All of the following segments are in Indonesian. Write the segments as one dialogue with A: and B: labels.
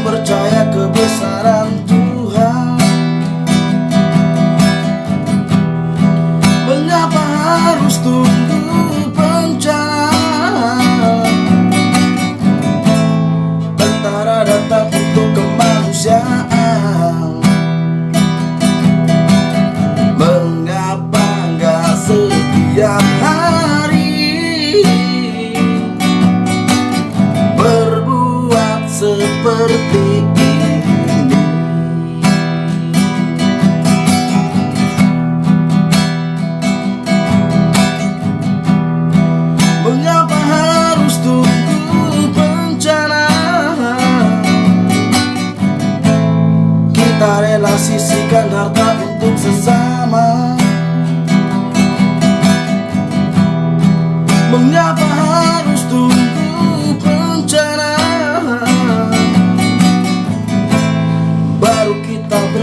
A: percaya kebesaran Tuhan. Mengapa harus tunggu bencana? Tentara datang untuk kemanusiaan. Mengapa nggak setiap hari seperti ini. Mengapa harus tunggu bencana? Kita rela sisihkan harta untuk sesama. Mengapa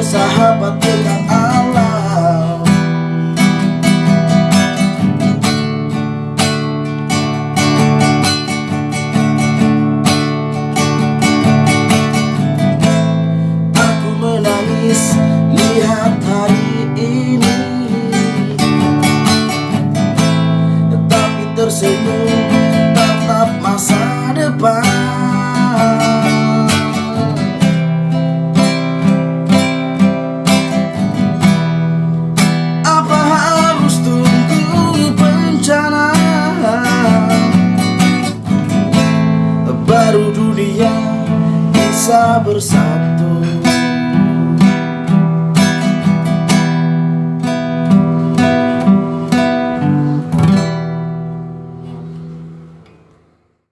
A: kita bersahabat dengan alam. Aku menangis lihat hari ini. Tapi tersenyum bisa bersatu